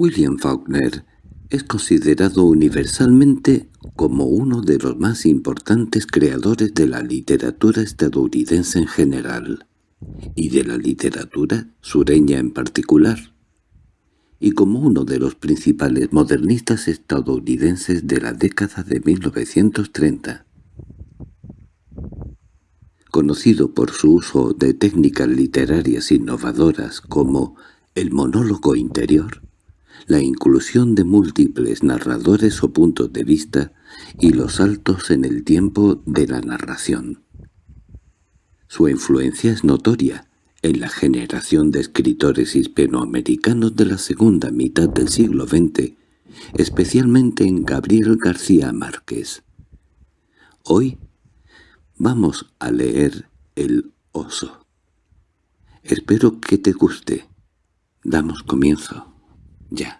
William Faulkner es considerado universalmente como uno de los más importantes creadores de la literatura estadounidense en general, y de la literatura sureña en particular, y como uno de los principales modernistas estadounidenses de la década de 1930. Conocido por su uso de técnicas literarias innovadoras como el monólogo interior, la inclusión de múltiples narradores o puntos de vista y los saltos en el tiempo de la narración. Su influencia es notoria en la generación de escritores hispanoamericanos de la segunda mitad del siglo XX, especialmente en Gabriel García Márquez. Hoy vamos a leer El oso. Espero que te guste. Damos comienzo. Ya.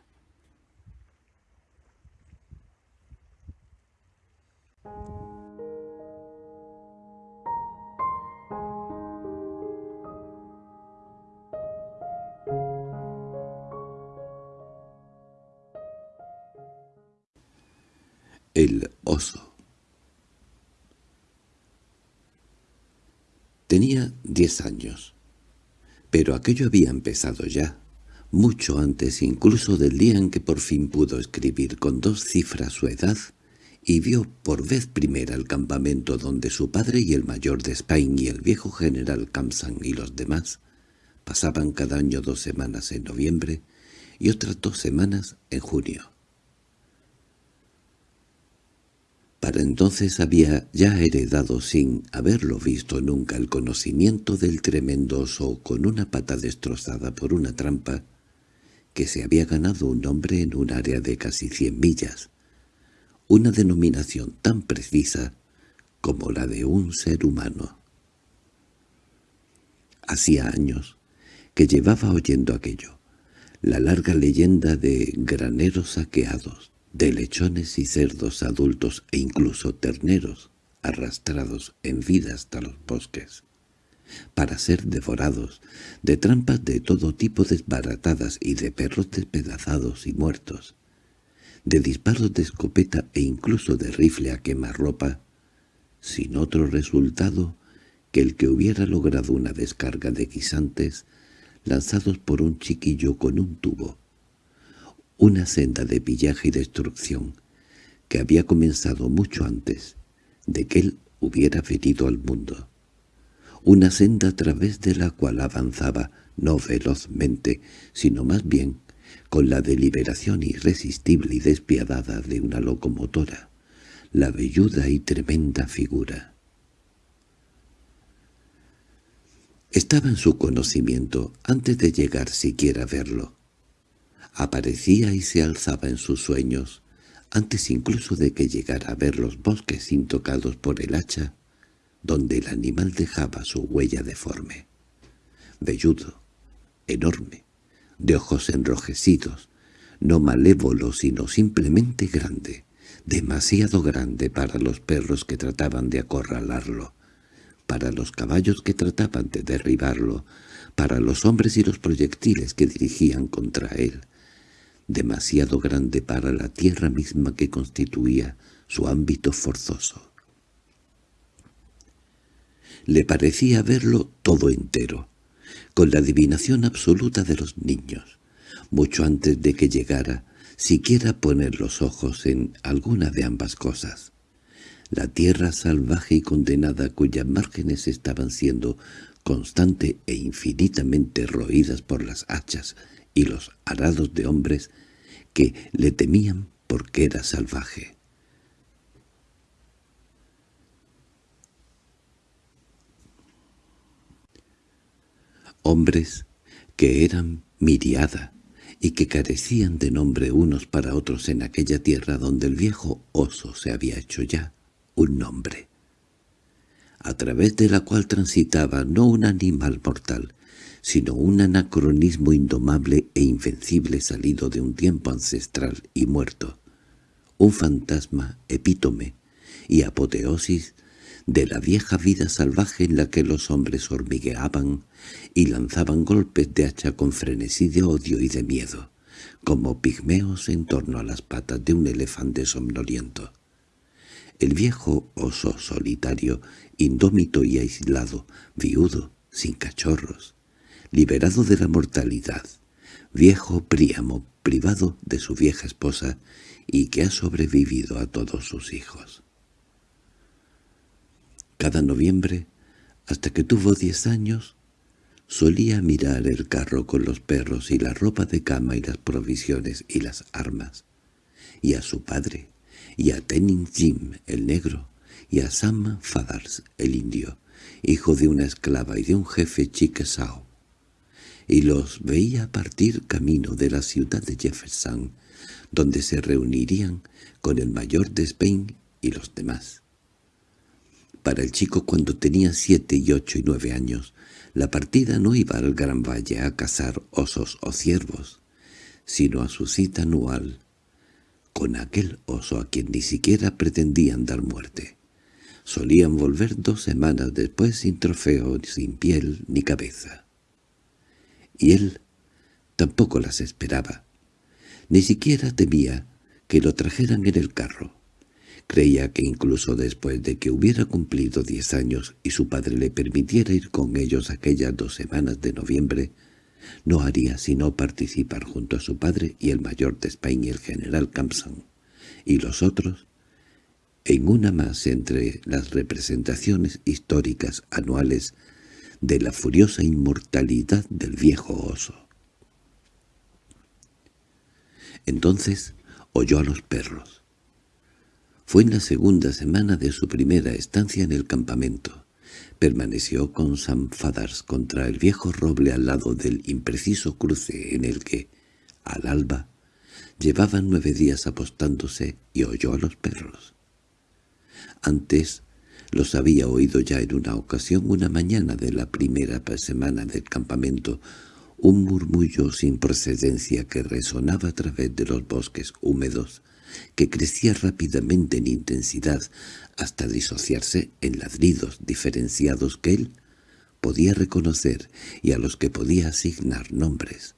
El oso Tenía diez años, pero aquello había empezado ya mucho antes incluso del día en que por fin pudo escribir con dos cifras su edad, y vio por vez primera el campamento donde su padre y el mayor de Spain y el viejo general Kamsan y los demás pasaban cada año dos semanas en noviembre y otras dos semanas en junio. Para entonces había ya heredado sin haberlo visto nunca el conocimiento del tremendo oso con una pata destrozada por una trampa que se había ganado un nombre en un área de casi cien millas, una denominación tan precisa como la de un ser humano. Hacía años que llevaba oyendo aquello, la larga leyenda de graneros saqueados, de lechones y cerdos adultos e incluso terneros arrastrados en vida hasta los bosques para ser devorados, de trampas de todo tipo desbaratadas y de perros despedazados y muertos, de disparos de escopeta e incluso de rifle a quemarropa, sin otro resultado que el que hubiera logrado una descarga de guisantes lanzados por un chiquillo con un tubo, una senda de pillaje y destrucción que había comenzado mucho antes de que él hubiera venido al mundo una senda a través de la cual avanzaba no velozmente, sino más bien con la deliberación irresistible y despiadada de una locomotora, la velluda y tremenda figura. Estaba en su conocimiento antes de llegar siquiera a verlo. Aparecía y se alzaba en sus sueños, antes incluso de que llegara a ver los bosques intocados por el hacha donde el animal dejaba su huella deforme. Velludo, enorme, de ojos enrojecidos, no malévolo sino simplemente grande, demasiado grande para los perros que trataban de acorralarlo, para los caballos que trataban de derribarlo, para los hombres y los proyectiles que dirigían contra él, demasiado grande para la tierra misma que constituía su ámbito forzoso. Le parecía verlo todo entero, con la adivinación absoluta de los niños, mucho antes de que llegara siquiera poner los ojos en alguna de ambas cosas. La tierra salvaje y condenada cuyas márgenes estaban siendo constante e infinitamente roídas por las hachas y los arados de hombres que le temían porque era salvaje. hombres que eran miriada y que carecían de nombre unos para otros en aquella tierra donde el viejo oso se había hecho ya un nombre, a través de la cual transitaba no un animal mortal, sino un anacronismo indomable e invencible salido de un tiempo ancestral y muerto, un fantasma epítome y apoteosis de la vieja vida salvaje en la que los hombres hormigueaban y lanzaban golpes de hacha con frenesí de odio y de miedo, como pigmeos en torno a las patas de un elefante somnoliento. El viejo oso solitario, indómito y aislado, viudo, sin cachorros, liberado de la mortalidad, viejo Príamo, privado de su vieja esposa y que ha sobrevivido a todos sus hijos. Cada noviembre, hasta que tuvo diez años, solía mirar el carro con los perros y la ropa de cama y las provisiones y las armas, y a su padre, y a Tenin Jim el negro, y a Sam Fadars el indio, hijo de una esclava y de un jefe Chickasaw, y los veía partir camino de la ciudad de Jefferson, donde se reunirían con el mayor de Spain y los demás. Para el chico cuando tenía siete y ocho y nueve años, la partida no iba al Gran Valle a cazar osos o ciervos, sino a su cita anual con aquel oso a quien ni siquiera pretendían dar muerte. Solían volver dos semanas después sin trofeo, sin piel ni cabeza. Y él tampoco las esperaba. Ni siquiera temía que lo trajeran en el carro. Creía que incluso después de que hubiera cumplido diez años y su padre le permitiera ir con ellos aquellas dos semanas de noviembre, no haría sino participar junto a su padre y el mayor de España el general Campson, y los otros, en una más entre las representaciones históricas anuales de la furiosa inmortalidad del viejo oso. Entonces oyó a los perros. Fue en la segunda semana de su primera estancia en el campamento. Permaneció con Sam Fadars contra el viejo roble al lado del impreciso cruce en el que, al alba, llevaban nueve días apostándose y oyó a los perros. Antes los había oído ya en una ocasión una mañana de la primera semana del campamento, un murmullo sin procedencia que resonaba a través de los bosques húmedos, que crecía rápidamente en intensidad hasta disociarse en ladridos diferenciados que él podía reconocer y a los que podía asignar nombres.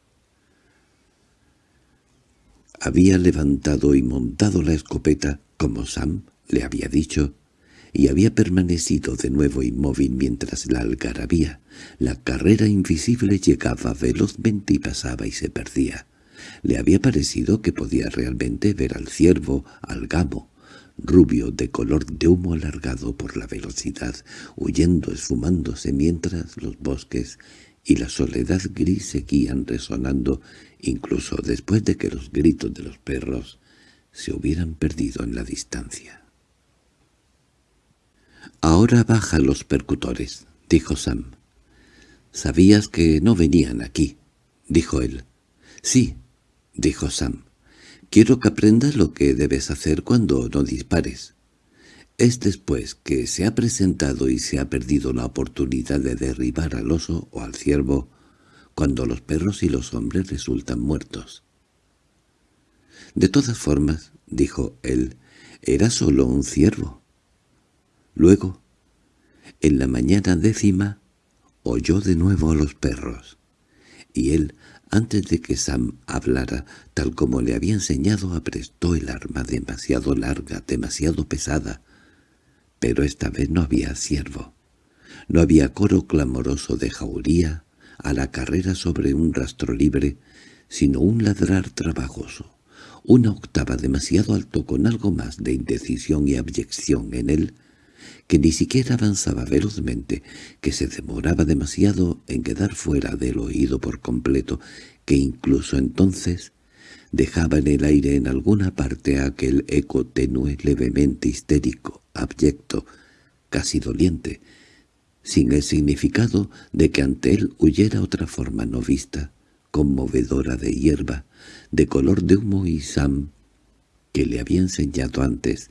Había levantado y montado la escopeta, como Sam le había dicho, y había permanecido de nuevo inmóvil mientras la algarabía, la carrera invisible llegaba velozmente y pasaba y se perdía. Le había parecido que podía realmente ver al ciervo, al gamo, rubio de color de humo alargado por la velocidad, huyendo esfumándose mientras los bosques y la soledad gris seguían resonando incluso después de que los gritos de los perros se hubieran perdido en la distancia. «Ahora baja los percutores», dijo Sam. «Sabías que no venían aquí», dijo él. «Sí», dijo Sam. «Quiero que aprendas lo que debes hacer cuando no dispares. Es después que se ha presentado y se ha perdido la oportunidad de derribar al oso o al ciervo, cuando los perros y los hombres resultan muertos». «De todas formas», dijo él, «era solo un ciervo». Luego, en la mañana décima, oyó de nuevo a los perros, y él, antes de que Sam hablara, tal como le había enseñado, aprestó el arma demasiado larga, demasiado pesada, pero esta vez no había ciervo. No había coro clamoroso de jauría a la carrera sobre un rastro libre, sino un ladrar trabajoso, una octava demasiado alto con algo más de indecisión y abyección en él, que ni siquiera avanzaba velozmente, que se demoraba demasiado en quedar fuera del oído por completo, que incluso entonces dejaba en el aire en alguna parte aquel eco tenue levemente histérico, abyecto, casi doliente, sin el significado de que ante él huyera otra forma no vista, conmovedora de hierba, de color de humo y sam, que le había enseñado antes,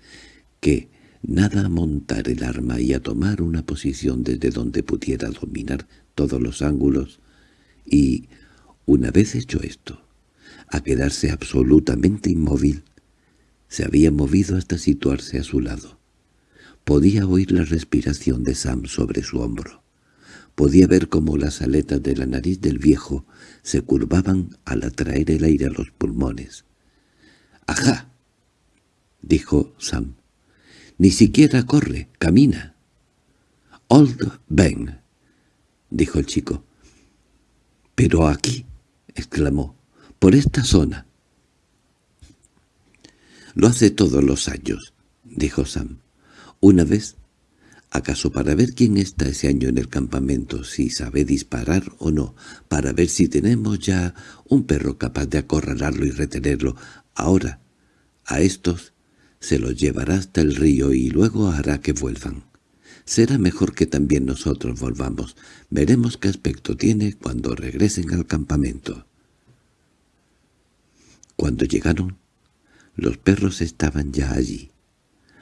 que, nada a montar el arma y a tomar una posición desde donde pudiera dominar todos los ángulos, y, una vez hecho esto, a quedarse absolutamente inmóvil, se había movido hasta situarse a su lado. Podía oír la respiración de Sam sobre su hombro. Podía ver cómo las aletas de la nariz del viejo se curvaban al atraer el aire a los pulmones. —¡Ajá! —dijo Sam. —Ni siquiera corre, camina. —Old Ben —dijo el chico. —Pero aquí —exclamó—, por esta zona. —Lo hace todos los años —dijo Sam. Una vez ¿Acaso para ver quién está ese año en el campamento, si sabe disparar o no, para ver si tenemos ya un perro capaz de acorralarlo y retenerlo? Ahora, a estos se los llevará hasta el río y luego hará que vuelvan. Será mejor que también nosotros volvamos. Veremos qué aspecto tiene cuando regresen al campamento. Cuando llegaron, los perros estaban ya allí.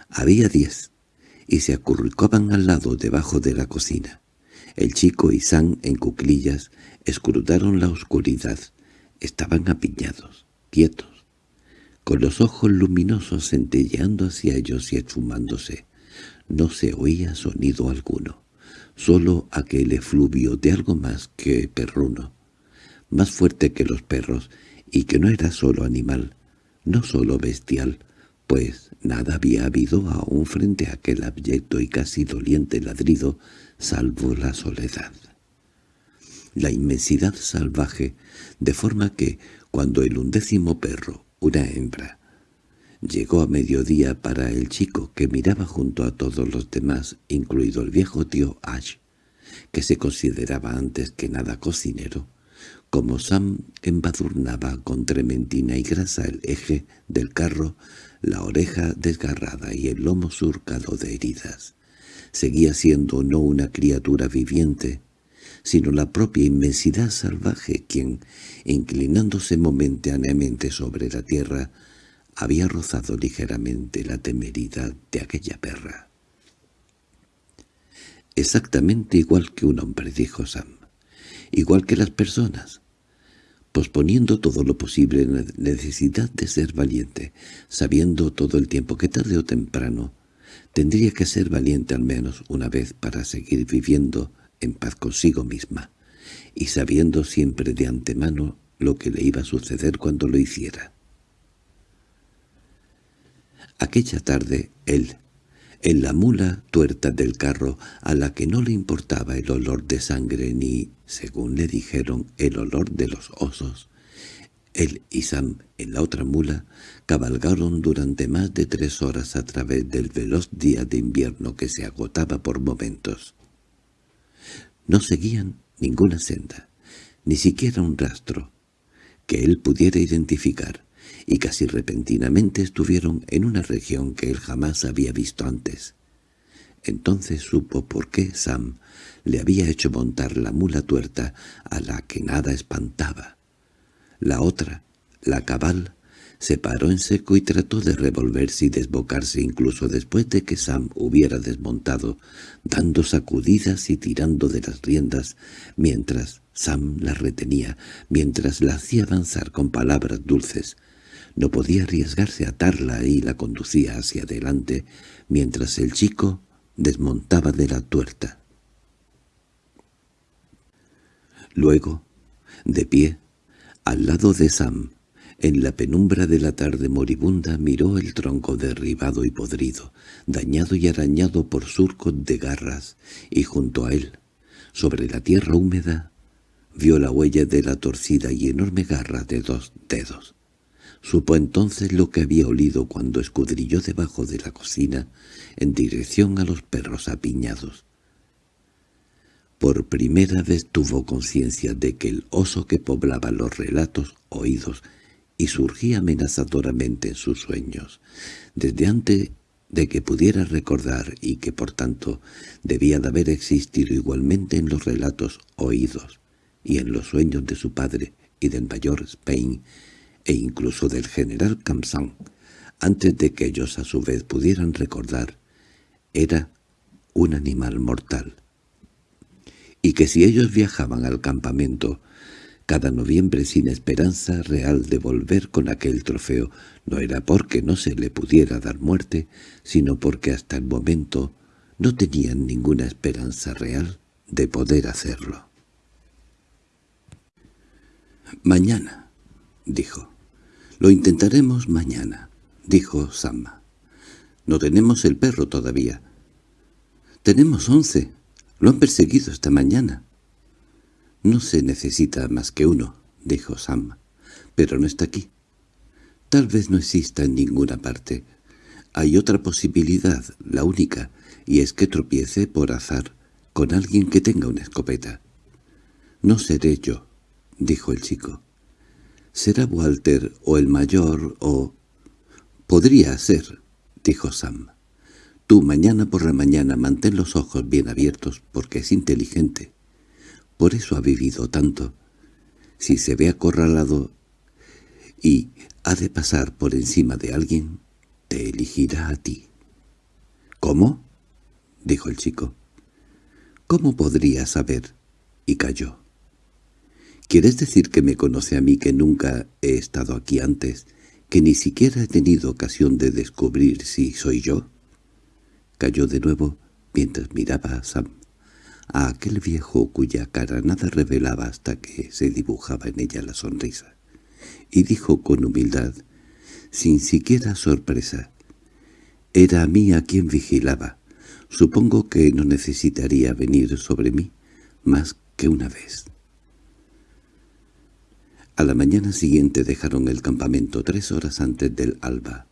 Había diez y se acurrucaban al lado debajo de la cocina. El chico y San, en cuclillas, escrutaron la oscuridad. Estaban apiñados, quietos, con los ojos luminosos centelleando hacia ellos y esfumándose. No se oía sonido alguno, solo aquel efluvio de algo más que perruno, más fuerte que los perros, y que no era solo animal, no solo bestial, pues nada había habido aún frente a aquel abyecto y casi doliente ladrido, salvo la soledad. La inmensidad salvaje, de forma que, cuando el undécimo perro, una hembra, llegó a mediodía para el chico que miraba junto a todos los demás, incluido el viejo tío Ash, que se consideraba antes que nada cocinero, como Sam embadurnaba con trementina y grasa el eje del carro, la oreja desgarrada y el lomo surcado de heridas. Seguía siendo no una criatura viviente, sino la propia inmensidad salvaje quien, inclinándose momentáneamente sobre la tierra, había rozado ligeramente la temeridad de aquella perra. «Exactamente igual que un hombre», dijo Sam. «Igual que las personas posponiendo todo lo posible la necesidad de ser valiente, sabiendo todo el tiempo que tarde o temprano tendría que ser valiente al menos una vez para seguir viviendo en paz consigo misma, y sabiendo siempre de antemano lo que le iba a suceder cuando lo hiciera. Aquella tarde él, en la mula tuerta del carro, a la que no le importaba el olor de sangre ni, según le dijeron, el olor de los osos. Él y Sam, en la otra mula, cabalgaron durante más de tres horas a través del veloz día de invierno que se agotaba por momentos. No seguían ninguna senda, ni siquiera un rastro, que él pudiera identificar y casi repentinamente estuvieron en una región que él jamás había visto antes. Entonces supo por qué Sam le había hecho montar la mula tuerta a la que nada espantaba. La otra, la cabal, se paró en seco y trató de revolverse y desbocarse incluso después de que Sam hubiera desmontado, dando sacudidas y tirando de las riendas, mientras Sam la retenía, mientras la hacía avanzar con palabras dulces, no podía arriesgarse a atarla y la conducía hacia adelante, mientras el chico desmontaba de la tuerta. Luego, de pie, al lado de Sam, en la penumbra de la tarde moribunda miró el tronco derribado y podrido, dañado y arañado por surcos de garras, y junto a él, sobre la tierra húmeda, vio la huella de la torcida y enorme garra de dos dedos. Supo entonces lo que había olido cuando escudrilló debajo de la cocina en dirección a los perros apiñados. Por primera vez tuvo conciencia de que el oso que poblaba los relatos oídos y surgía amenazadoramente en sus sueños, desde antes de que pudiera recordar y que por tanto debía de haber existido igualmente en los relatos oídos y en los sueños de su padre y del mayor Spain, e incluso del general Kamsan, antes de que ellos a su vez pudieran recordar, era un animal mortal. Y que si ellos viajaban al campamento cada noviembre sin esperanza real de volver con aquel trofeo, no era porque no se le pudiera dar muerte, sino porque hasta el momento no tenían ninguna esperanza real de poder hacerlo. «Mañana», dijo. «Lo intentaremos mañana», dijo Samma. «No tenemos el perro todavía». «Tenemos once. Lo han perseguido esta mañana». «No se necesita más que uno», dijo Sam. «Pero no está aquí. Tal vez no exista en ninguna parte. Hay otra posibilidad, la única, y es que tropiece por azar con alguien que tenga una escopeta. «No seré yo», dijo el chico. «Será Walter o el mayor o...» «Podría ser», dijo Sam. «Tú mañana por la mañana mantén los ojos bien abiertos porque es inteligente. Por eso ha vivido tanto. Si se ve acorralado y ha de pasar por encima de alguien, te elegirá a ti. —¿Cómo? —dijo el chico. —¿Cómo podría saber? Y calló. —¿Quieres decir que me conoce a mí que nunca he estado aquí antes, que ni siquiera he tenido ocasión de descubrir si soy yo? Cayó de nuevo mientras miraba a Sam a aquel viejo cuya cara nada revelaba hasta que se dibujaba en ella la sonrisa, y dijo con humildad, sin siquiera sorpresa, «Era a mí a quien vigilaba. Supongo que no necesitaría venir sobre mí más que una vez». A la mañana siguiente dejaron el campamento tres horas antes del alba.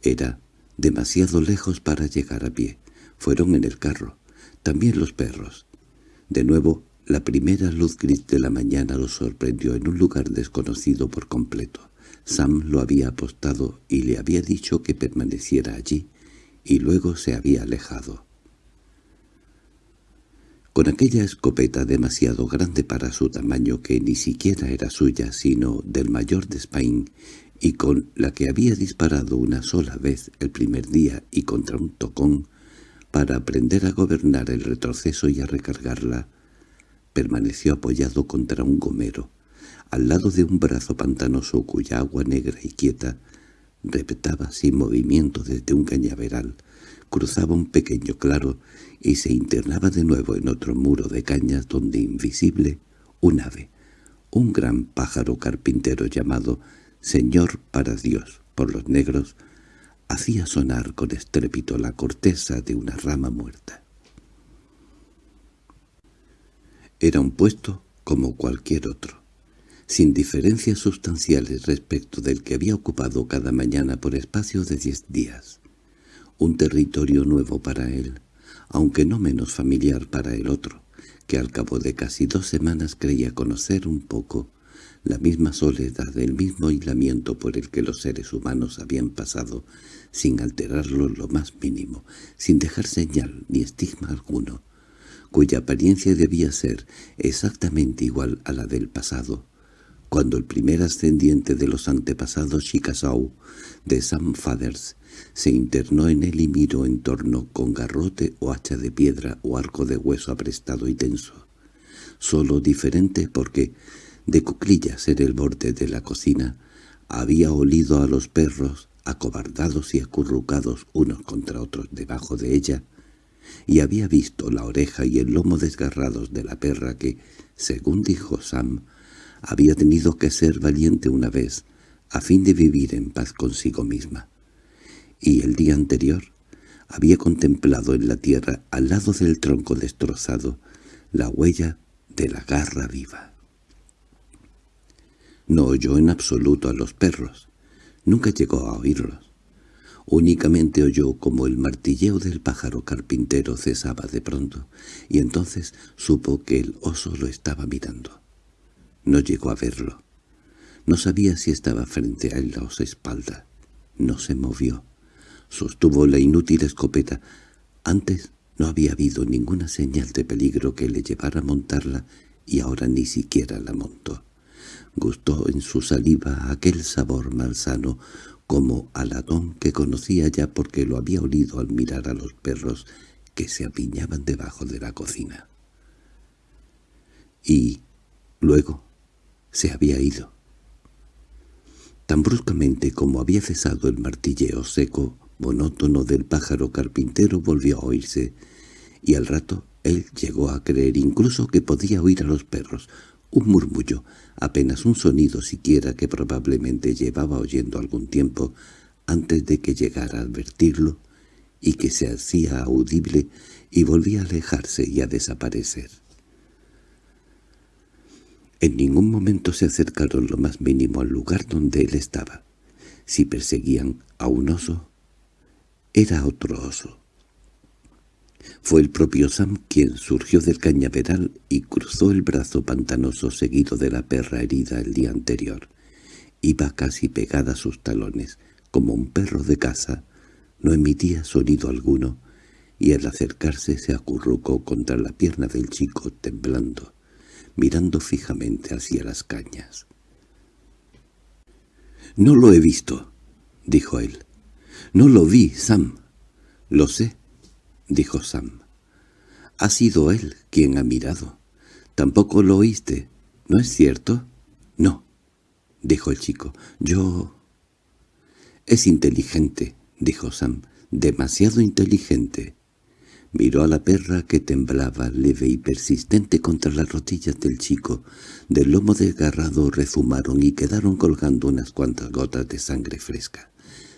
Era demasiado lejos para llegar a pie. Fueron en el carro también los perros. De nuevo, la primera luz gris de la mañana los sorprendió en un lugar desconocido por completo. Sam lo había apostado y le había dicho que permaneciera allí, y luego se había alejado. Con aquella escopeta demasiado grande para su tamaño que ni siquiera era suya sino del mayor de Spain, y con la que había disparado una sola vez el primer día y contra un tocón, para aprender a gobernar el retroceso y a recargarla, permaneció apoyado contra un gomero, al lado de un brazo pantanoso cuya agua negra y quieta repetaba sin movimiento desde un cañaveral, cruzaba un pequeño claro y se internaba de nuevo en otro muro de cañas donde invisible un ave, un gran pájaro carpintero llamado Señor para Dios por los negros, hacía sonar con estrépito la corteza de una rama muerta. Era un puesto como cualquier otro, sin diferencias sustanciales respecto del que había ocupado cada mañana por espacio de diez días. Un territorio nuevo para él, aunque no menos familiar para el otro, que al cabo de casi dos semanas creía conocer un poco la misma soledad, el mismo aislamiento por el que los seres humanos habían pasado, sin alterarlo lo más mínimo, sin dejar señal ni estigma alguno, cuya apariencia debía ser exactamente igual a la del pasado, cuando el primer ascendiente de los antepasados Chickasaw de Sam Fathers se internó en él y miró en torno con garrote o hacha de piedra o arco de hueso aprestado y tenso, solo diferente porque de cuclillas en el borde de la cocina, había olido a los perros, acobardados y acurrucados unos contra otros debajo de ella, y había visto la oreja y el lomo desgarrados de la perra que, según dijo Sam, había tenido que ser valiente una vez, a fin de vivir en paz consigo misma. Y el día anterior había contemplado en la tierra, al lado del tronco destrozado, la huella de la garra viva. No oyó en absoluto a los perros. Nunca llegó a oírlos. Únicamente oyó como el martilleo del pájaro carpintero cesaba de pronto, y entonces supo que el oso lo estaba mirando. No llegó a verlo. No sabía si estaba frente a él o su espalda. No se movió. Sostuvo la inútil escopeta. Antes no había habido ninguna señal de peligro que le llevara a montarla, y ahora ni siquiera la montó. Gustó en su saliva aquel sabor malsano, como aladón que conocía ya porque lo había olido al mirar a los perros que se apiñaban debajo de la cocina. Y luego se había ido. Tan bruscamente como había cesado el martilleo seco, monótono del pájaro carpintero volvió a oírse, y al rato Él llegó a creer incluso que podía oír a los perros, un murmullo, apenas un sonido siquiera que probablemente llevaba oyendo algún tiempo antes de que llegara a advertirlo, y que se hacía audible y volvía a alejarse y a desaparecer. En ningún momento se acercaron lo más mínimo al lugar donde él estaba. Si perseguían a un oso, era otro oso. Fue el propio Sam quien surgió del cañaveral y cruzó el brazo pantanoso seguido de la perra herida el día anterior. Iba casi pegada a sus talones, como un perro de casa. No emitía sonido alguno, y al acercarse se acurrucó contra la pierna del chico temblando, mirando fijamente hacia las cañas. «No lo he visto», dijo él. «No lo vi, Sam». «Lo sé», dijo Sam. «Ha sido él quien ha mirado. Tampoco lo oíste, ¿no es cierto?» «No», dijo el chico. «Yo...» «Es inteligente», dijo Sam. «Demasiado inteligente». Miró a la perra que temblaba leve y persistente contra las rodillas del chico. Del lomo desgarrado rezumaron y quedaron colgando unas cuantas gotas de sangre fresca.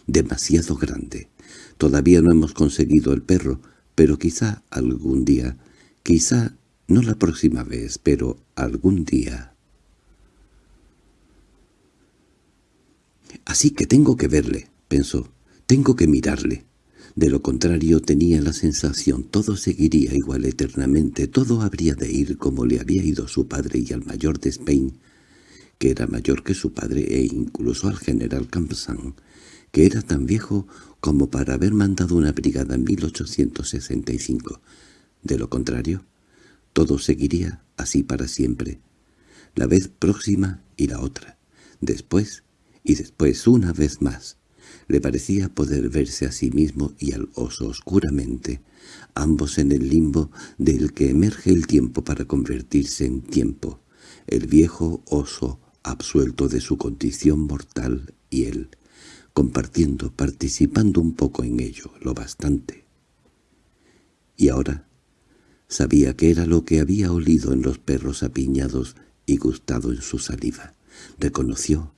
Demasiado grande. Todavía no hemos conseguido el perro, pero quizá algún día, quizá no la próxima vez, pero algún día. Así que tengo que verle, pensó, tengo que mirarle. De lo contrario tenía la sensación todo seguiría igual eternamente, todo habría de ir como le había ido su padre y al mayor de Spain, que era mayor que su padre e incluso al general Campsan, era tan viejo como para haber mandado una brigada en 1865. De lo contrario, todo seguiría así para siempre, la vez próxima y la otra, después y después una vez más. Le parecía poder verse a sí mismo y al oso oscuramente, ambos en el limbo del que emerge el tiempo para convertirse en tiempo, el viejo oso absuelto de su condición mortal y él, compartiendo, participando un poco en ello, lo bastante. Y ahora sabía que era lo que había olido en los perros apiñados y gustado en su saliva. Reconoció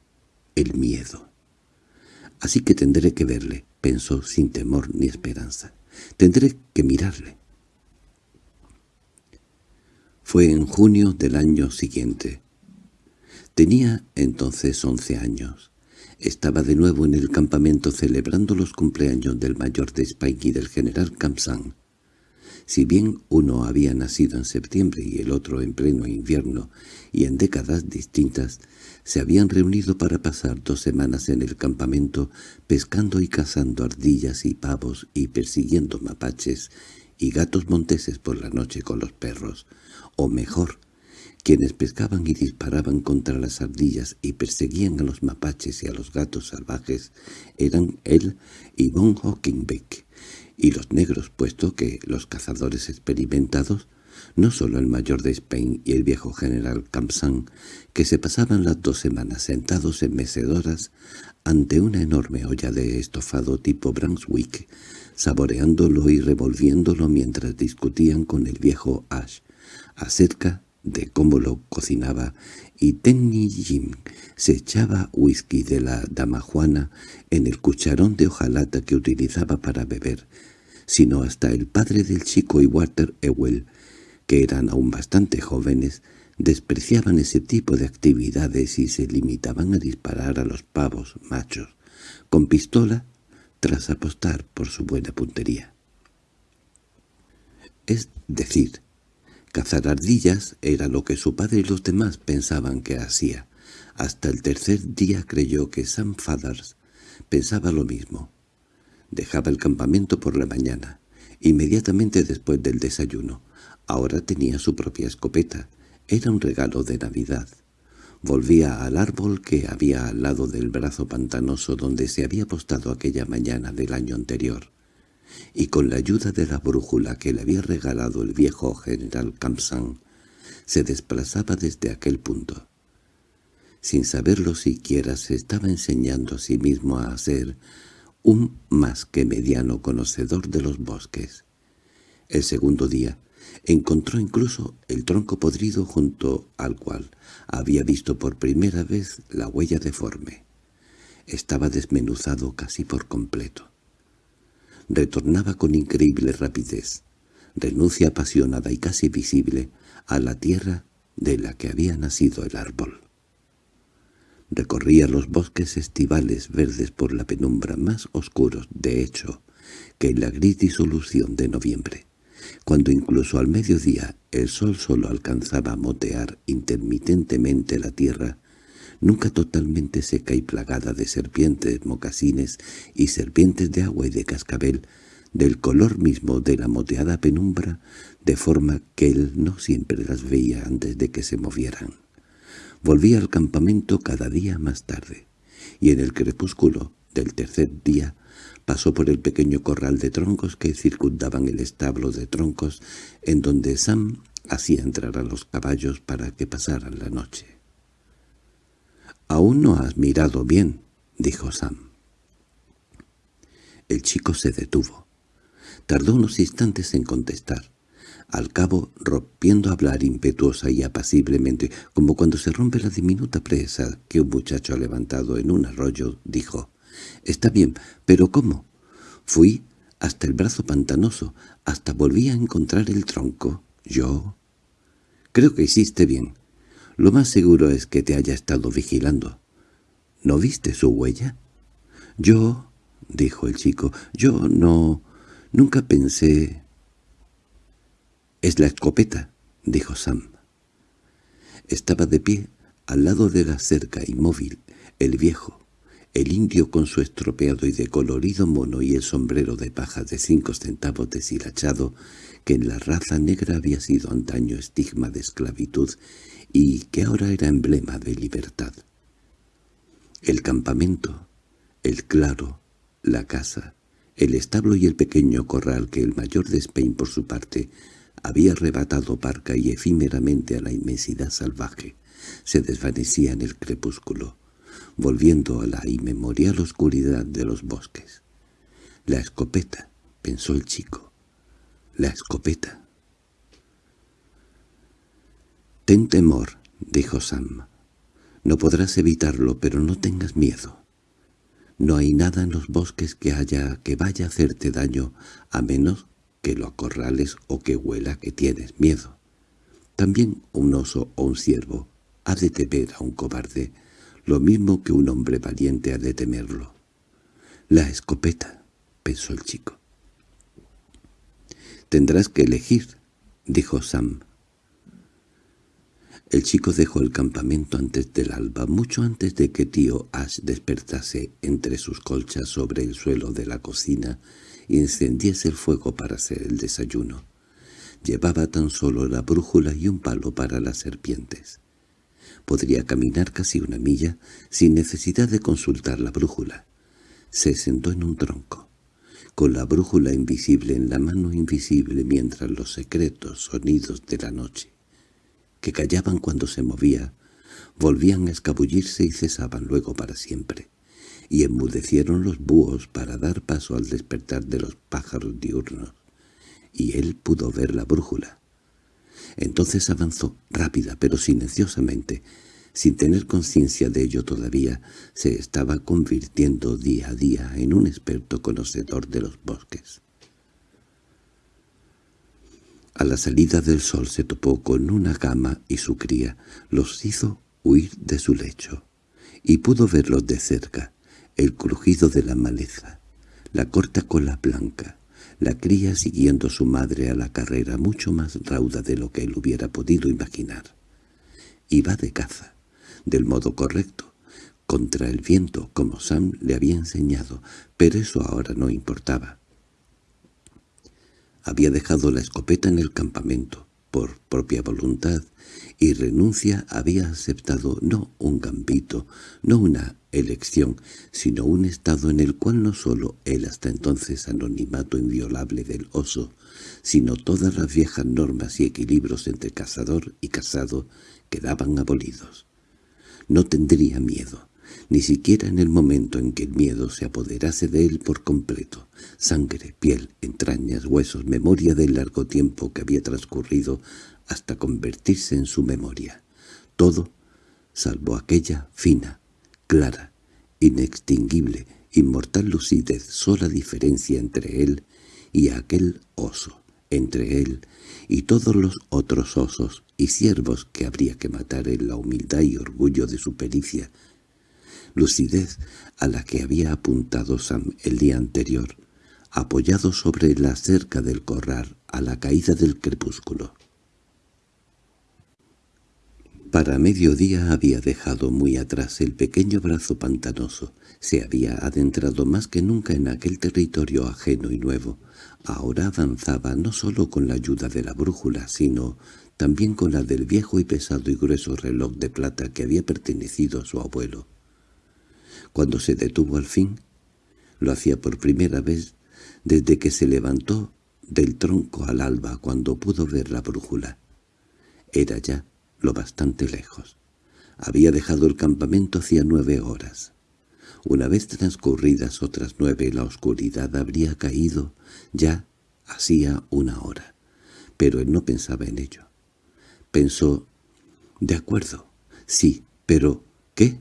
el miedo. Así que tendré que verle, pensó sin temor ni esperanza. Tendré que mirarle. Fue en junio del año siguiente. Tenía entonces once años. Estaba de nuevo en el campamento celebrando los cumpleaños del mayor de Spike y del general Kamsan. Si bien uno había nacido en septiembre y el otro en pleno invierno y en décadas distintas, se habían reunido para pasar dos semanas en el campamento pescando y cazando ardillas y pavos y persiguiendo mapaches y gatos monteses por la noche con los perros, o mejor, quienes pescaban y disparaban contra las ardillas y perseguían a los mapaches y a los gatos salvajes eran él y Von Hockenbeck, y los negros, puesto que los cazadores experimentados, no solo el mayor de Spain y el viejo general Campsan, que se pasaban las dos semanas sentados en mecedoras ante una enorme olla de estofado tipo Brunswick, saboreándolo y revolviéndolo mientras discutían con el viejo Ash acerca de cómo lo cocinaba, y Tenny Jim se echaba whisky de la dama Juana en el cucharón de hojalata que utilizaba para beber, sino hasta el padre del chico y Walter Ewell, que eran aún bastante jóvenes, despreciaban ese tipo de actividades y se limitaban a disparar a los pavos machos, con pistola, tras apostar por su buena puntería. Es decir, Cazar ardillas era lo que su padre y los demás pensaban que hacía. Hasta el tercer día creyó que Sam Fathers pensaba lo mismo. Dejaba el campamento por la mañana, inmediatamente después del desayuno. Ahora tenía su propia escopeta. Era un regalo de Navidad. Volvía al árbol que había al lado del brazo pantanoso donde se había apostado aquella mañana del año anterior y con la ayuda de la brújula que le había regalado el viejo general Campsan, se desplazaba desde aquel punto. Sin saberlo siquiera se estaba enseñando a sí mismo a ser un más que mediano conocedor de los bosques. El segundo día Encontró incluso el tronco podrido junto al cual había visto por primera vez la huella deforme. Estaba desmenuzado casi por completo. Retornaba con increíble rapidez, renuncia apasionada y casi visible, a la tierra de la que había nacido el árbol. Recorría los bosques estivales verdes por la penumbra más oscuros, de hecho, que en la gris disolución de noviembre, cuando incluso al mediodía el sol solo alcanzaba a motear intermitentemente la tierra, nunca totalmente seca y plagada de serpientes, mocasines y serpientes de agua y de cascabel, del color mismo de la moteada penumbra, de forma que él no siempre las veía antes de que se movieran. Volvía al campamento cada día más tarde, y en el crepúsculo del tercer día pasó por el pequeño corral de troncos que circundaban el establo de troncos en donde Sam hacía entrar a los caballos para que pasaran la noche. «Aún no has mirado bien», dijo Sam. El chico se detuvo. Tardó unos instantes en contestar. Al cabo, rompiendo a hablar impetuosa y apaciblemente, como cuando se rompe la diminuta presa que un muchacho ha levantado en un arroyo, dijo, «Está bien, pero ¿cómo?» Fui hasta el brazo pantanoso, hasta volví a encontrar el tronco. ¿Yo? Creo que hiciste bien. Lo más seguro es que te haya estado vigilando. ¿No viste su huella? Yo, dijo el chico, yo no... Nunca pensé... —Es la escopeta —dijo Sam. Estaba de pie, al lado de la cerca, inmóvil, el viejo, el indio con su estropeado y decolorido mono y el sombrero de paja de cinco centavos deshilachado, que en la raza negra había sido antaño estigma de esclavitud y que ahora era emblema de libertad. El campamento, el claro, la casa, el establo y el pequeño corral que el mayor de Spain por su parte había arrebatado parca y efímeramente a la inmensidad salvaje, se desvanecía en el crepúsculo, volviendo a la inmemorial oscuridad de los bosques. La escopeta, pensó el chico, la escopeta. «Ten temor», dijo Sam. «No podrás evitarlo, pero no tengas miedo. No hay nada en los bosques que haya que vaya a hacerte daño, a menos que lo acorrales o que huela que tienes miedo. También un oso o un ciervo ha de temer a un cobarde, lo mismo que un hombre valiente ha de temerlo. La escopeta, pensó el chico. Tendrás que elegir, dijo Sam. El chico dejó el campamento antes del alba, mucho antes de que tío Ash despertase entre sus colchas sobre el suelo de la cocina y encendiese el fuego para hacer el desayuno. Llevaba tan solo la brújula y un palo para las serpientes. Podría caminar casi una milla sin necesidad de consultar la brújula. Se sentó en un tronco, con la brújula invisible en la mano invisible mientras los secretos sonidos de la noche que callaban cuando se movía, volvían a escabullirse y cesaban luego para siempre, y enmudecieron los búhos para dar paso al despertar de los pájaros diurnos, y él pudo ver la brújula. Entonces avanzó, rápida pero silenciosamente, sin tener conciencia de ello todavía, se estaba convirtiendo día a día en un experto conocedor de los bosques. A la salida del sol se topó con una gama y su cría los hizo huir de su lecho, y pudo verlos de cerca, el crujido de la maleza, la corta cola blanca, la cría siguiendo a su madre a la carrera mucho más rauda de lo que él hubiera podido imaginar. Iba de caza, del modo correcto, contra el viento, como Sam le había enseñado, pero eso ahora no importaba. Había dejado la escopeta en el campamento, por propia voluntad, y renuncia había aceptado no un gambito, no una elección, sino un estado en el cual no sólo el hasta entonces anonimato inviolable del oso, sino todas las viejas normas y equilibrios entre cazador y cazado quedaban abolidos. No tendría miedo, ni siquiera en el momento en que el miedo se apoderase de él por completo. Sangre, piel, entrañas, huesos, memoria del largo tiempo que había transcurrido hasta convertirse en su memoria. Todo, salvo aquella fina, clara, inextinguible, inmortal lucidez, sola diferencia entre él y aquel oso, entre él y todos los otros osos y ciervos que habría que matar en la humildad y orgullo de su pericia, lucidez a la que había apuntado Sam el día anterior, apoyado sobre la cerca del corral a la caída del crepúsculo. Para mediodía había dejado muy atrás el pequeño brazo pantanoso, se había adentrado más que nunca en aquel territorio ajeno y nuevo. Ahora avanzaba no sólo con la ayuda de la brújula, sino también con la del viejo y pesado y grueso reloj de plata que había pertenecido a su abuelo. Cuando se detuvo al fin, lo hacía por primera vez desde que se levantó del tronco al alba cuando pudo ver la brújula. Era ya lo bastante lejos. Había dejado el campamento hacía nueve horas. Una vez transcurridas otras nueve la oscuridad habría caído ya hacía una hora. Pero él no pensaba en ello. Pensó, de acuerdo, sí, pero ¿qué?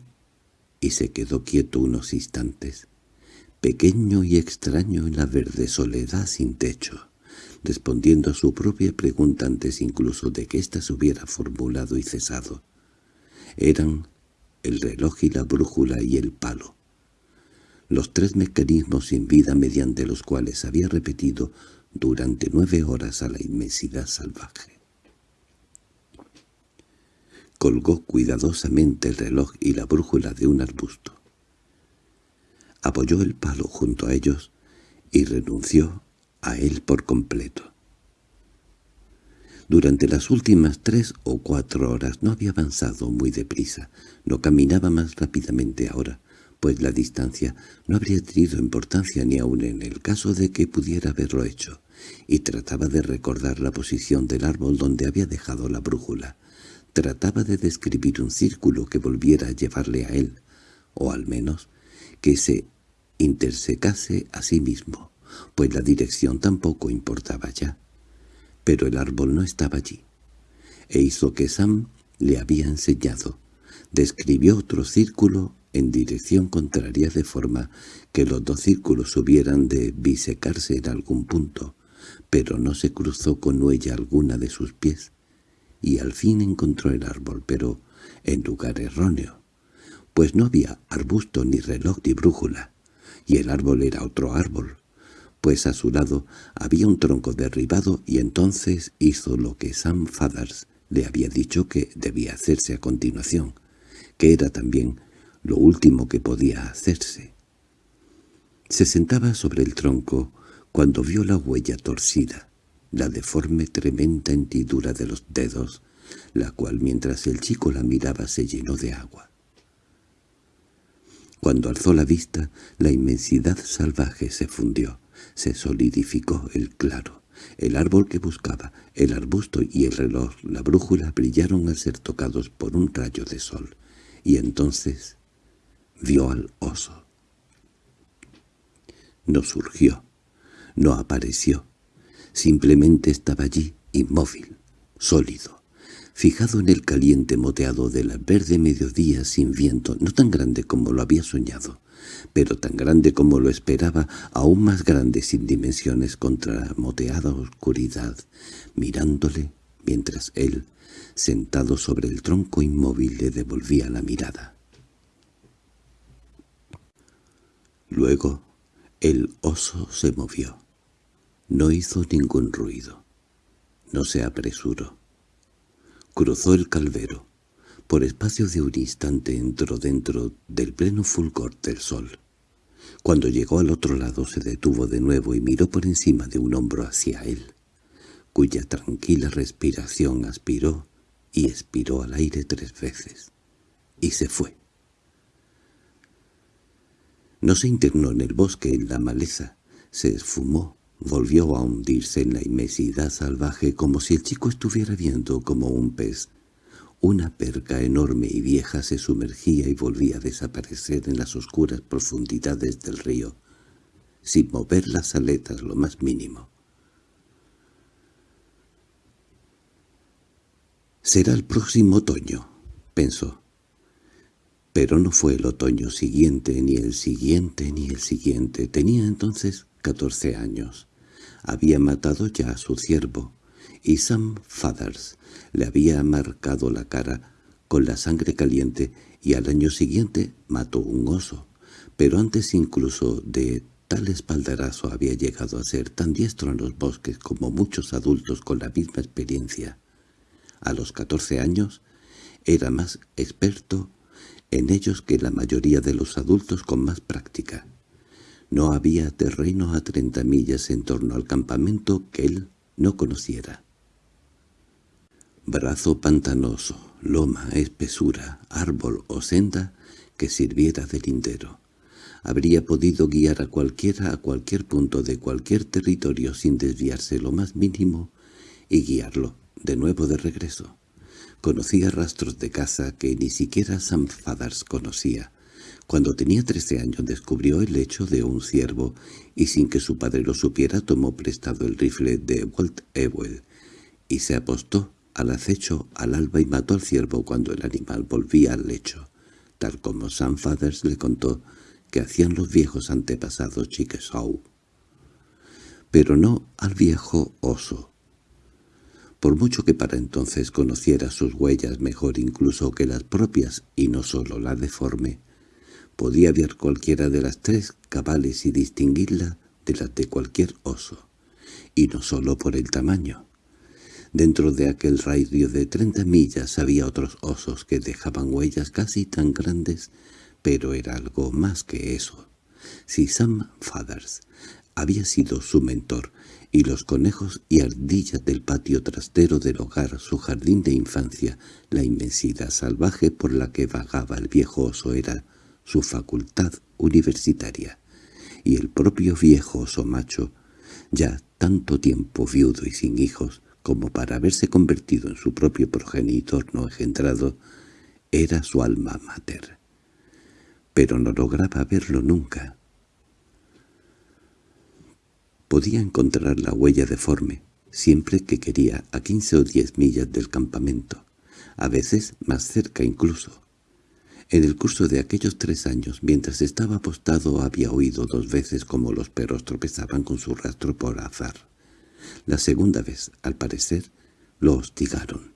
Y se quedó quieto unos instantes, pequeño y extraño en la verde soledad sin techo, respondiendo a su propia pregunta antes incluso de que ésta se hubiera formulado y cesado. Eran el reloj y la brújula y el palo, los tres mecanismos sin vida mediante los cuales había repetido durante nueve horas a la inmensidad salvaje. Colgó cuidadosamente el reloj y la brújula de un arbusto. Apoyó el palo junto a ellos y renunció a él por completo. Durante las últimas tres o cuatro horas no había avanzado muy deprisa, no caminaba más rápidamente ahora, pues la distancia no habría tenido importancia ni aun en el caso de que pudiera haberlo hecho, y trataba de recordar la posición del árbol donde había dejado la brújula. Trataba de describir un círculo que volviera a llevarle a él, o al menos que se intersecase a sí mismo, pues la dirección tampoco importaba ya. Pero el árbol no estaba allí, e hizo que Sam le había enseñado. Describió otro círculo en dirección contraria de forma que los dos círculos hubieran de bisecarse en algún punto, pero no se cruzó con huella alguna de sus pies y al fin encontró el árbol, pero en lugar erróneo, pues no había arbusto ni reloj ni brújula, y el árbol era otro árbol, pues a su lado había un tronco derribado y entonces hizo lo que Sam Fathers le había dicho que debía hacerse a continuación, que era también lo último que podía hacerse. Se sentaba sobre el tronco cuando vio la huella torcida, la deforme tremenda hendidura de los dedos, la cual mientras el chico la miraba se llenó de agua. Cuando alzó la vista, la inmensidad salvaje se fundió, se solidificó el claro. El árbol que buscaba, el arbusto y el reloj, la brújula brillaron al ser tocados por un rayo de sol. Y entonces vio al oso. No surgió, no apareció, Simplemente estaba allí, inmóvil, sólido, fijado en el caliente moteado del verde mediodía sin viento, no tan grande como lo había soñado, pero tan grande como lo esperaba, aún más grande sin dimensiones contra la moteada oscuridad, mirándole mientras él, sentado sobre el tronco inmóvil, le devolvía la mirada. Luego el oso se movió. No hizo ningún ruido. No se apresuró. Cruzó el calvero. Por espacio de un instante entró dentro del pleno fulgor del sol. Cuando llegó al otro lado se detuvo de nuevo y miró por encima de un hombro hacia él, cuya tranquila respiración aspiró y expiró al aire tres veces, y se fue. No se internó en el bosque, en la maleza, se esfumó Volvió a hundirse en la inmensidad salvaje como si el chico estuviera viendo como un pez una perca enorme y vieja se sumergía y volvía a desaparecer en las oscuras profundidades del río, sin mover las aletas lo más mínimo. «Será el próximo otoño», pensó. Pero no fue el otoño siguiente, ni el siguiente, ni el siguiente. Tenía entonces catorce años. Había matado ya a su ciervo, y Sam Fathers le había marcado la cara con la sangre caliente y al año siguiente mató un oso. Pero antes incluso de tal espaldarazo había llegado a ser tan diestro en los bosques como muchos adultos con la misma experiencia. A los catorce años era más experto en ellos que la mayoría de los adultos con más práctica. No había terreno a treinta millas en torno al campamento que él no conociera. Brazo pantanoso, loma, espesura, árbol o senda que sirviera de lindero. Habría podido guiar a cualquiera a cualquier punto de cualquier territorio sin desviarse lo más mínimo y guiarlo de nuevo de regreso. Conocía rastros de caza que ni siquiera Sam Fathers conocía. Cuando tenía trece años descubrió el lecho de un ciervo y sin que su padre lo supiera tomó prestado el rifle de Walt Ewell y se apostó al acecho al alba y mató al ciervo cuando el animal volvía al lecho, tal como Sam Fathers le contó que hacían los viejos antepasados Chickasaw. Pero no al viejo oso, por mucho que para entonces conociera sus huellas mejor incluso que las propias y no sólo la deforme, podía ver cualquiera de las tres cabales y distinguirla de las de cualquier oso, y no sólo por el tamaño. Dentro de aquel radio de treinta millas había otros osos que dejaban huellas casi tan grandes, pero era algo más que eso. Si Sam Fathers había sido su mentor, y los conejos y ardillas del patio trastero del hogar, su jardín de infancia, la inmensidad salvaje por la que vagaba el viejo oso era su facultad universitaria, y el propio viejo oso macho, ya tanto tiempo viudo y sin hijos, como para haberse convertido en su propio progenitor no engendrado, era su alma mater. Pero no lograba verlo nunca. Podía encontrar la huella deforme, siempre que quería, a quince o diez millas del campamento, a veces más cerca incluso. En el curso de aquellos tres años, mientras estaba apostado, había oído dos veces como los perros tropezaban con su rastro por azar. La segunda vez, al parecer, lo hostigaron.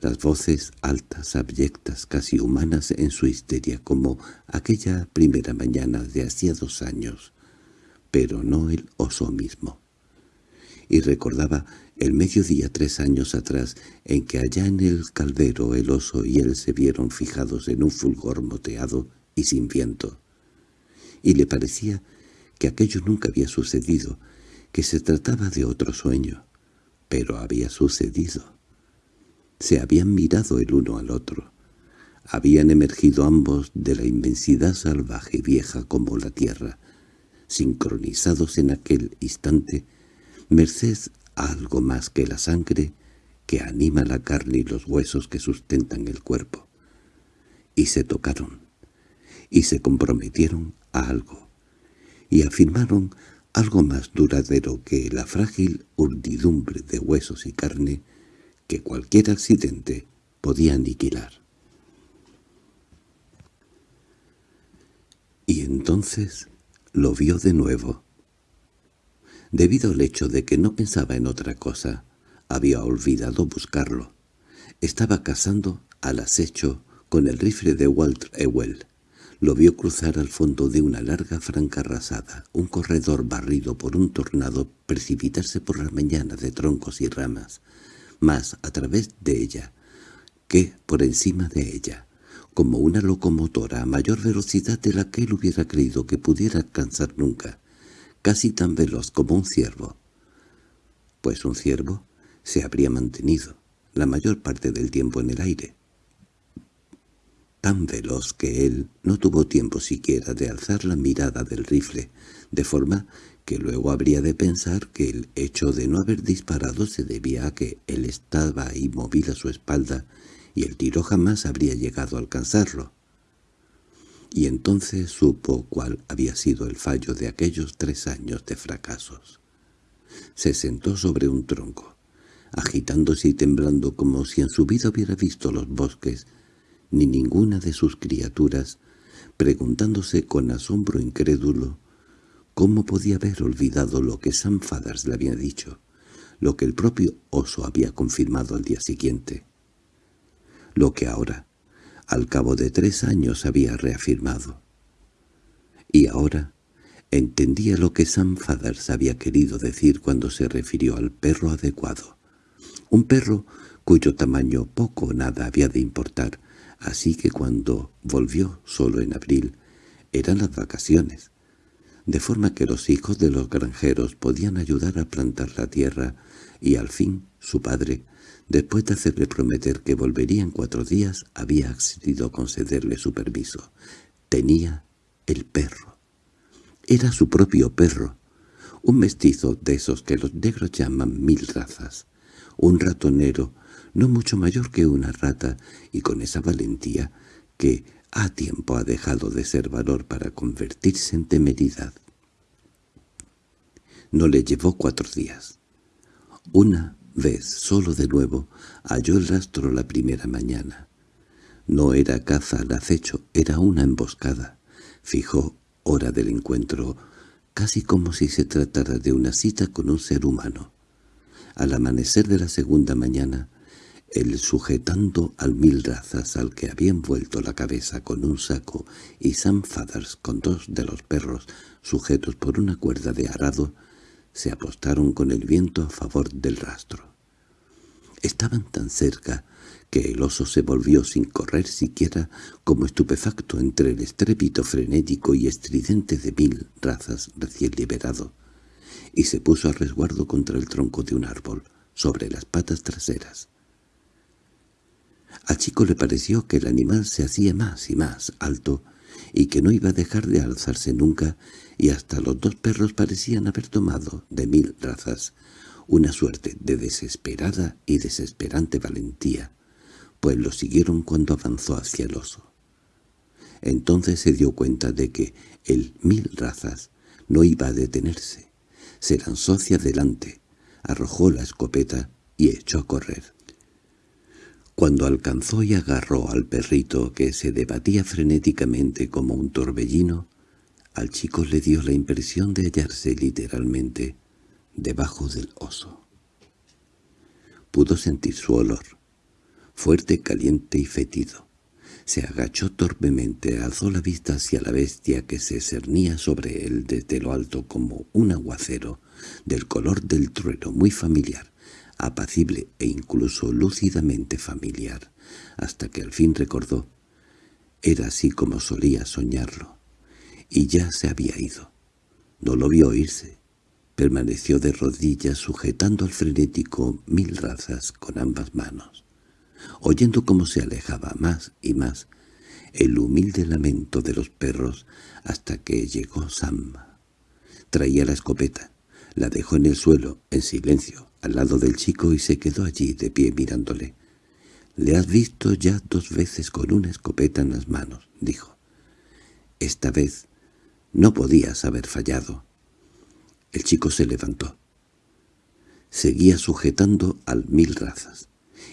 Las voces altas, abyectas, casi humanas en su histeria, como aquella primera mañana de hacía dos años, pero no el oso mismo. Y recordaba el mediodía tres años atrás en que allá en el caldero el oso y él se vieron fijados en un fulgor moteado y sin viento. Y le parecía que aquello nunca había sucedido, que se trataba de otro sueño, pero había sucedido. Se habían mirado el uno al otro. Habían emergido ambos de la inmensidad salvaje y vieja como la tierra, sincronizados en aquel instante, merced algo más que la sangre que anima la carne y los huesos que sustentan el cuerpo. Y se tocaron, y se comprometieron a algo, y afirmaron algo más duradero que la frágil urdidumbre de huesos y carne que cualquier accidente podía aniquilar. Y entonces lo vio de nuevo. Debido al hecho de que no pensaba en otra cosa, había olvidado buscarlo. Estaba cazando al acecho con el rifle de Walter Ewell. Lo vio cruzar al fondo de una larga franca arrasada, un corredor barrido por un tornado precipitarse por la mañana de troncos y ramas, más a través de ella que por encima de ella como una locomotora a mayor velocidad de la que él hubiera creído que pudiera alcanzar nunca, casi tan veloz como un ciervo. Pues un ciervo se habría mantenido la mayor parte del tiempo en el aire. Tan veloz que él no tuvo tiempo siquiera de alzar la mirada del rifle, de forma que luego habría de pensar que el hecho de no haber disparado se debía a que él estaba inmóvil a su espalda y el tiro jamás habría llegado a alcanzarlo. Y entonces supo cuál había sido el fallo de aquellos tres años de fracasos. Se sentó sobre un tronco, agitándose y temblando como si en su vida hubiera visto los bosques, ni ninguna de sus criaturas, preguntándose con asombro incrédulo cómo podía haber olvidado lo que Sam Fathers le había dicho, lo que el propio oso había confirmado al día siguiente, lo que ahora, al cabo de tres años, había reafirmado. Y ahora entendía lo que Sam Fathers había querido decir cuando se refirió al perro adecuado. Un perro cuyo tamaño poco o nada había de importar, así que cuando volvió solo en abril, eran las vacaciones, de forma que los hijos de los granjeros podían ayudar a plantar la tierra, y al fin su padre, después de hacerle prometer que volvería en cuatro días, había accedido a concederle su permiso. Tenía el perro. Era su propio perro, un mestizo de esos que los negros llaman mil razas, un ratonero no mucho mayor que una rata, y con esa valentía que a tiempo ha dejado de ser valor para convertirse en temeridad. No le llevó cuatro días. Una vez, solo de nuevo, halló el rastro la primera mañana. No era caza al acecho, era una emboscada. Fijó hora del encuentro, casi como si se tratara de una cita con un ser humano. Al amanecer de la segunda mañana, el sujetando al mil razas al que había envuelto la cabeza con un saco y Sam Fathers con dos de los perros sujetos por una cuerda de arado, se apostaron con el viento a favor del rastro. Estaban tan cerca que el oso se volvió sin correr siquiera como estupefacto entre el estrépito frenético y estridente de mil razas recién liberado, y se puso a resguardo contra el tronco de un árbol, sobre las patas traseras. Al chico le pareció que el animal se hacía más y más alto y que no iba a dejar de alzarse nunca, y hasta los dos perros parecían haber tomado, de mil razas, una suerte de desesperada y desesperante valentía, pues lo siguieron cuando avanzó hacia el oso. Entonces se dio cuenta de que el mil razas no iba a detenerse. Se lanzó hacia adelante, arrojó la escopeta y echó a correr. Cuando alcanzó y agarró al perrito que se debatía frenéticamente como un torbellino, al chico le dio la impresión de hallarse literalmente debajo del oso. Pudo sentir su olor, fuerte, caliente y fétido. Se agachó torpemente, alzó la vista hacia la bestia que se cernía sobre él desde lo alto como un aguacero, del color del trueno muy familiar, apacible e incluso lúcidamente familiar, hasta que al fin recordó. Era así como solía soñarlo, y ya se había ido. No lo vio irse. Permaneció de rodillas sujetando al frenético mil razas con ambas manos, oyendo cómo se alejaba más y más el humilde lamento de los perros hasta que llegó Sam. Traía la escopeta, la dejó en el suelo, en silencio, al lado del chico y se quedó allí de pie mirándole. «Le has visto ya dos veces con una escopeta en las manos», dijo. «Esta vez no podías haber fallado». El chico se levantó. Seguía sujetando al mil razas.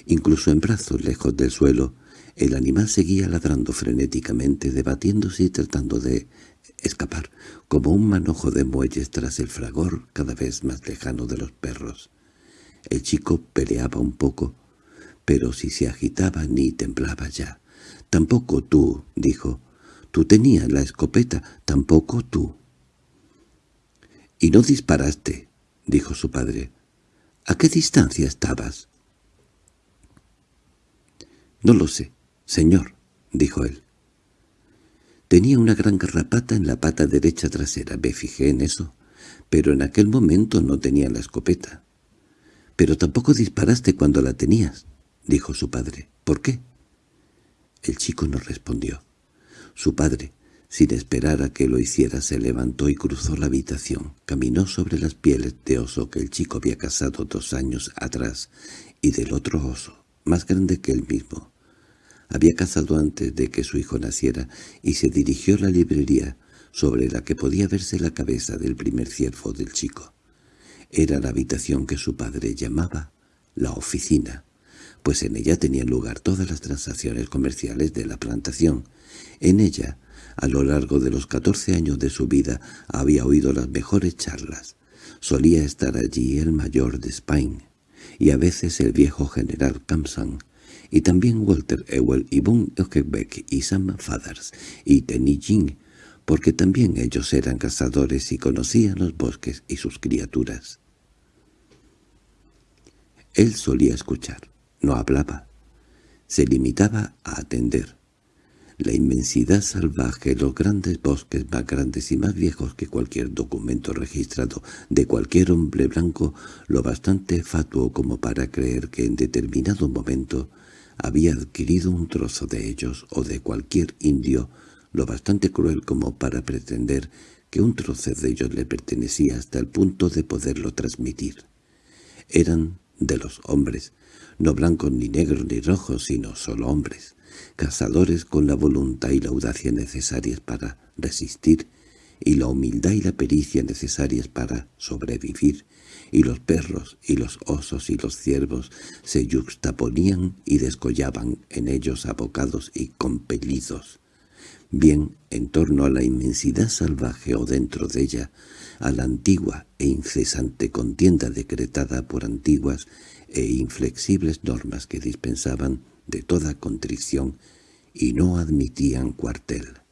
Incluso en brazos lejos del suelo, el animal seguía ladrando frenéticamente, debatiéndose y tratando de escapar, como un manojo de muelles tras el fragor cada vez más lejano de los perros. El chico peleaba un poco, pero si se agitaba ni temblaba ya. «Tampoco tú», dijo. «Tú tenías la escopeta, tampoco tú». «Y no disparaste», dijo su padre. «¿A qué distancia estabas?» «No lo sé, señor», dijo él. Tenía una gran garrapata en la pata derecha trasera, me fijé en eso, pero en aquel momento no tenía la escopeta. —Pero tampoco disparaste cuando la tenías —dijo su padre—. ¿Por qué? El chico no respondió. Su padre, sin esperar a que lo hiciera, se levantó y cruzó la habitación. Caminó sobre las pieles de oso que el chico había cazado dos años atrás y del otro oso, más grande que él mismo. Había cazado antes de que su hijo naciera y se dirigió a la librería sobre la que podía verse la cabeza del primer ciervo del chico. Era la habitación que su padre llamaba la oficina, pues en ella tenían lugar todas las transacciones comerciales de la plantación. En ella, a lo largo de los catorce años de su vida, había oído las mejores charlas. Solía estar allí el mayor de Spain, y a veces el viejo general Kamsan, y también Walter Ewell y Von Eugebeck y Sam Fathers y Tenny Jing, porque también ellos eran cazadores y conocían los bosques y sus criaturas. Él solía escuchar, no hablaba. Se limitaba a atender. La inmensidad salvaje, los grandes bosques más grandes y más viejos que cualquier documento registrado de cualquier hombre blanco, lo bastante fatuo como para creer que en determinado momento había adquirido un trozo de ellos o de cualquier indio, lo bastante cruel como para pretender que un trozo de ellos le pertenecía hasta el punto de poderlo transmitir. Eran de los hombres, no blancos ni negros ni rojos, sino solo hombres, cazadores con la voluntad y la audacia necesarias para resistir, y la humildad y la pericia necesarias para sobrevivir, y los perros y los osos y los ciervos se yuxtaponían y descollaban en ellos abocados y compelidos, bien en torno a la inmensidad salvaje o dentro de ella, a la antigua e incesante contienda decretada por antiguas e inflexibles normas que dispensaban de toda contrición y no admitían cuartel.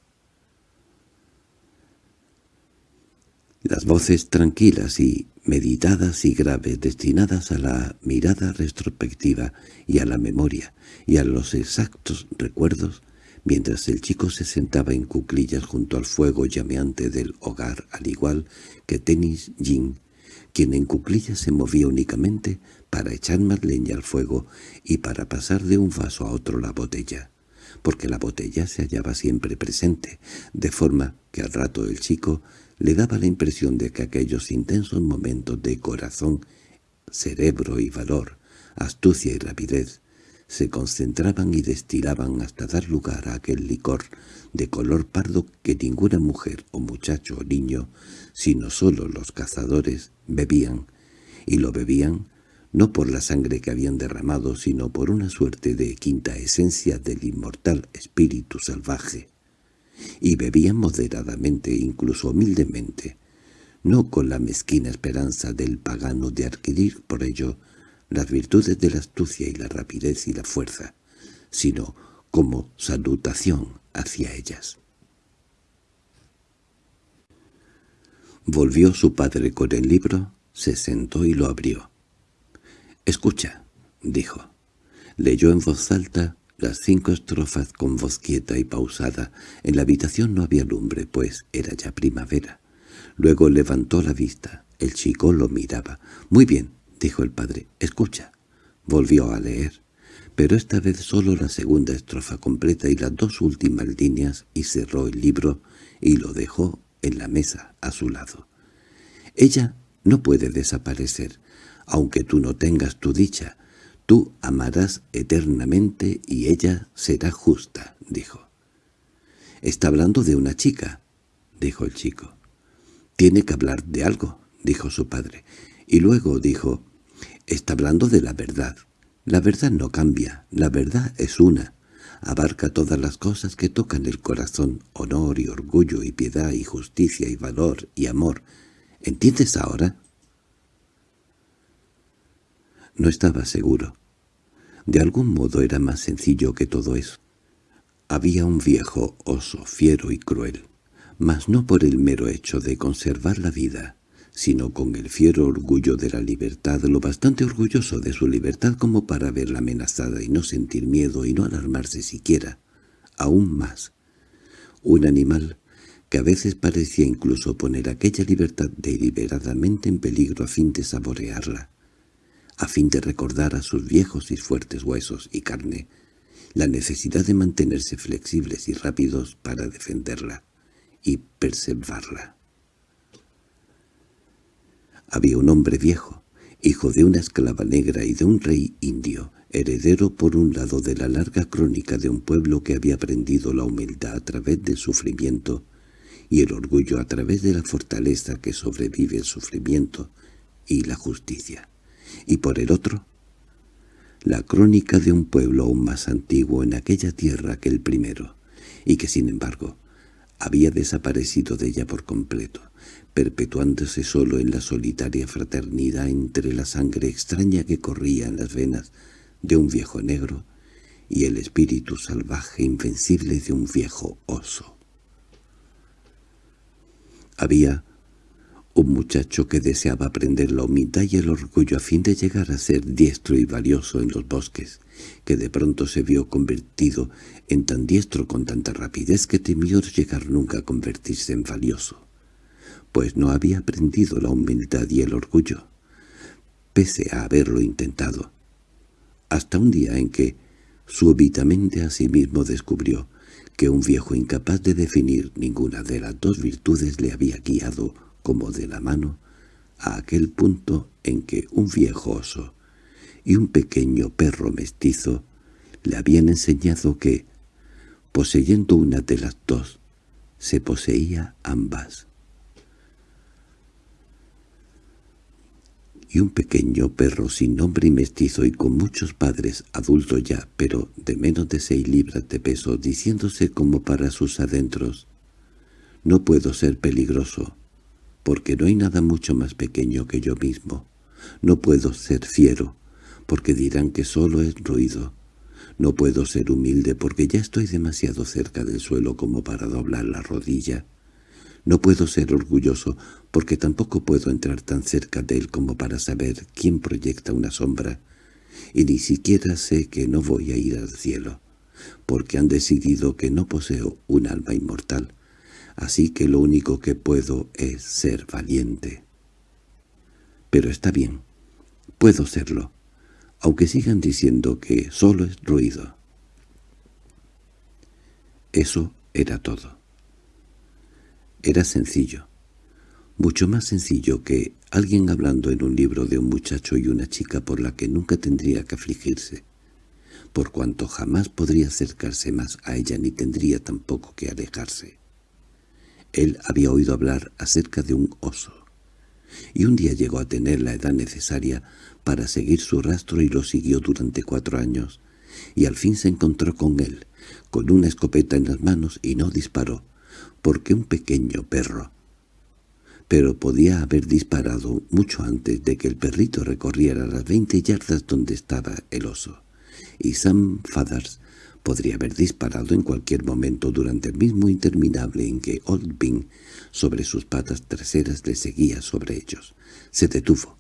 Las voces tranquilas y meditadas y graves destinadas a la mirada retrospectiva y a la memoria y a los exactos recuerdos, mientras el chico se sentaba en cuclillas junto al fuego llameante del hogar, al igual que Tenis Jin, quien en cuclillas se movía únicamente para echar más leña al fuego y para pasar de un vaso a otro la botella, porque la botella se hallaba siempre presente, de forma que al rato el chico le daba la impresión de que aquellos intensos momentos de corazón, cerebro y valor, astucia y rapidez, se concentraban y destilaban hasta dar lugar a aquel licor de color pardo que ninguna mujer o muchacho o niño, sino solo los cazadores, bebían, y lo bebían no por la sangre que habían derramado, sino por una suerte de quinta esencia del inmortal espíritu salvaje. Y bebían moderadamente, incluso humildemente, no con la mezquina esperanza del pagano de adquirir por ello las virtudes de la astucia y la rapidez y la fuerza, sino como salutación hacia ellas. Volvió su padre con el libro, se sentó y lo abrió. «Escucha», dijo. Leyó en voz alta las cinco estrofas con voz quieta y pausada. En la habitación no había lumbre, pues era ya primavera. Luego levantó la vista. El chico lo miraba. «Muy bien», dijo el padre, «escucha». Volvió a leer, pero esta vez solo la segunda estrofa completa y las dos últimas líneas, y cerró el libro y lo dejó en la mesa a su lado. «Ella no puede desaparecer, aunque tú no tengas tu dicha. Tú amarás eternamente y ella será justa», dijo. «Está hablando de una chica», dijo el chico. «Tiene que hablar de algo», dijo su padre. Y luego dijo, Está hablando de la verdad. La verdad no cambia, la verdad es una. Abarca todas las cosas que tocan el corazón, honor y orgullo y piedad y justicia y valor y amor. ¿Entiendes ahora? No estaba seguro. De algún modo era más sencillo que todo eso. Había un viejo oso fiero y cruel, mas no por el mero hecho de conservar la vida, sino con el fiero orgullo de la libertad, lo bastante orgulloso de su libertad como para verla amenazada y no sentir miedo y no alarmarse siquiera, aún más. Un animal que a veces parecía incluso poner aquella libertad deliberadamente en peligro a fin de saborearla, a fin de recordar a sus viejos y fuertes huesos y carne la necesidad de mantenerse flexibles y rápidos para defenderla y preservarla. Había un hombre viejo, hijo de una esclava negra y de un rey indio, heredero por un lado de la larga crónica de un pueblo que había aprendido la humildad a través del sufrimiento y el orgullo a través de la fortaleza que sobrevive el sufrimiento y la justicia, y por el otro, la crónica de un pueblo aún más antiguo en aquella tierra que el primero, y que sin embargo había desaparecido de ella por completo, perpetuándose solo en la solitaria fraternidad entre la sangre extraña que corría en las venas de un viejo negro y el espíritu salvaje invencible de un viejo oso. Había un muchacho que deseaba aprender la humildad y el orgullo a fin de llegar a ser diestro y valioso en los bosques, que de pronto se vio convertido en tan diestro con tanta rapidez que temió llegar nunca a convertirse en valioso, pues no había aprendido la humildad y el orgullo, pese a haberlo intentado, hasta un día en que súbitamente a sí mismo descubrió que un viejo incapaz de definir ninguna de las dos virtudes le había guiado como de la mano a aquel punto en que un viejo oso y un pequeño perro mestizo le habían enseñado que, poseyendo una de las dos, se poseía ambas. Y un pequeño perro sin nombre y mestizo y con muchos padres, adulto ya, pero de menos de seis libras de peso, diciéndose como para sus adentros, «No puedo ser peligroso, porque no hay nada mucho más pequeño que yo mismo. No puedo ser fiero, porque dirán que solo es ruido. No puedo ser humilde, porque ya estoy demasiado cerca del suelo como para doblar la rodilla». No puedo ser orgulloso, porque tampoco puedo entrar tan cerca de él como para saber quién proyecta una sombra, y ni siquiera sé que no voy a ir al cielo, porque han decidido que no poseo un alma inmortal, así que lo único que puedo es ser valiente. Pero está bien, puedo serlo, aunque sigan diciendo que solo es ruido. Eso era todo. Era sencillo, mucho más sencillo que alguien hablando en un libro de un muchacho y una chica por la que nunca tendría que afligirse, por cuanto jamás podría acercarse más a ella ni tendría tampoco que alejarse. Él había oído hablar acerca de un oso, y un día llegó a tener la edad necesaria para seguir su rastro y lo siguió durante cuatro años, y al fin se encontró con él, con una escopeta en las manos y no disparó, porque un pequeño perro. Pero podía haber disparado mucho antes de que el perrito recorriera las veinte yardas donde estaba el oso, y Sam Fathers podría haber disparado en cualquier momento durante el mismo interminable en que Old Bing, sobre sus patas traseras, le seguía sobre ellos. Se detuvo.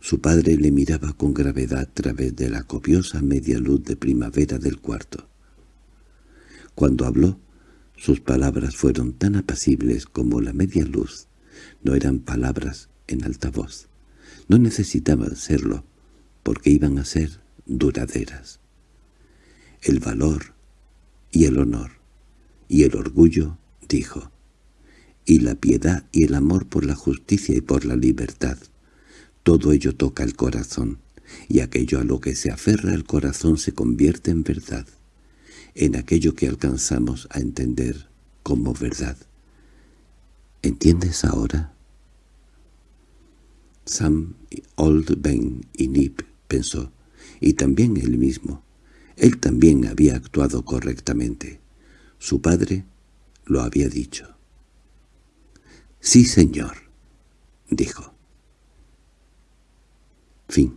Su padre le miraba con gravedad a través de la copiosa media luz de primavera del cuarto. Cuando habló, sus palabras fueron tan apacibles como la media luz. No eran palabras en alta voz. No necesitaban serlo, porque iban a ser duraderas. El valor y el honor y el orgullo, dijo, y la piedad y el amor por la justicia y por la libertad. Todo ello toca el corazón, y aquello a lo que se aferra el corazón se convierte en verdad en aquello que alcanzamos a entender como verdad. ¿Entiendes ahora? Sam, Old Ben y Nip pensó, y también él mismo. Él también había actuado correctamente. Su padre lo había dicho. «Sí, señor», dijo. Fin